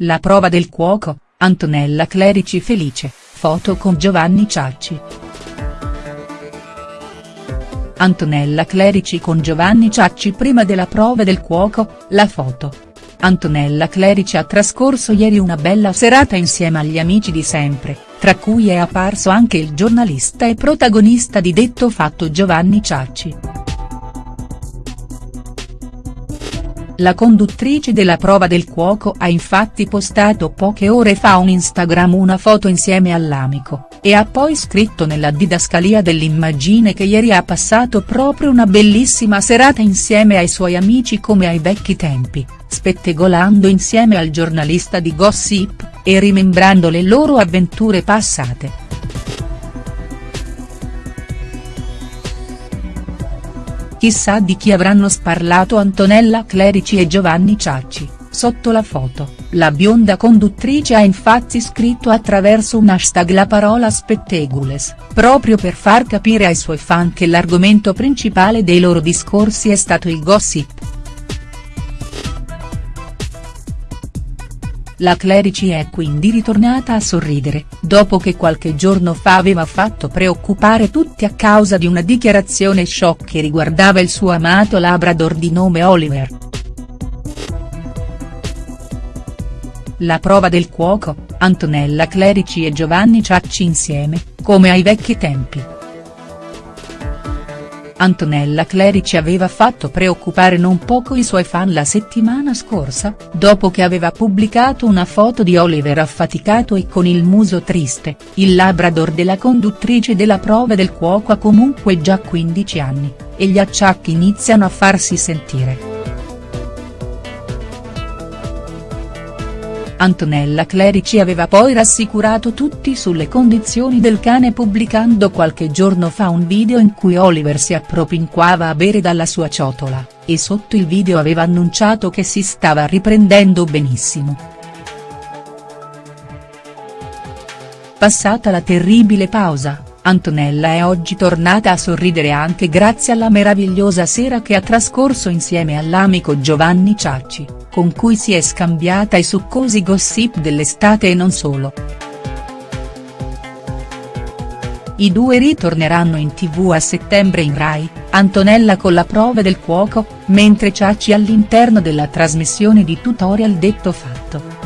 La prova del cuoco, Antonella Clerici felice, foto con Giovanni Ciacci. Antonella Clerici con Giovanni Ciacci prima della prova del cuoco, la foto. Antonella Clerici ha trascorso ieri una bella serata insieme agli amici di sempre, tra cui è apparso anche il giornalista e protagonista di detto fatto Giovanni Ciacci. La conduttrice della prova del cuoco ha infatti postato poche ore fa un Instagram una foto insieme all'amico, e ha poi scritto nella didascalia dell'immagine che ieri ha passato proprio una bellissima serata insieme ai suoi amici come ai vecchi tempi, spettegolando insieme al giornalista di Gossip, e rimembrando le loro avventure passate. Chissà di chi avranno sparlato Antonella Clerici e Giovanni Ciacci, sotto la foto, la bionda conduttrice ha infatti scritto attraverso un hashtag la parola spettegules, proprio per far capire ai suoi fan che l'argomento principale dei loro discorsi è stato il gossip. La Clerici è quindi ritornata a sorridere, dopo che qualche giorno fa aveva fatto preoccupare tutti a causa di una dichiarazione shock che riguardava il suo amato Labrador di nome Oliver. La prova del cuoco, Antonella Clerici e Giovanni Ciacci insieme, come ai vecchi tempi. Antonella Clerici aveva fatto preoccupare non poco i suoi fan la settimana scorsa, dopo che aveva pubblicato una foto di Oliver affaticato e con il muso triste, il labrador della conduttrice della prova del cuoco ha comunque già 15 anni, e gli acciacchi iniziano a farsi sentire. Antonella Clerici aveva poi rassicurato tutti sulle condizioni del cane pubblicando qualche giorno fa un video in cui Oliver si appropinquava a bere dalla sua ciotola, e sotto il video aveva annunciato che si stava riprendendo benissimo. Passata la terribile pausa, Antonella è oggi tornata a sorridere anche grazie alla meravigliosa sera che ha trascorso insieme all'amico Giovanni Ciacci con cui si è scambiata i succosi gossip dell'estate e non solo. I due ritorneranno in tv a settembre in Rai, Antonella con la prova del cuoco, mentre Ciacci all'interno della trasmissione di tutorial detto fatto.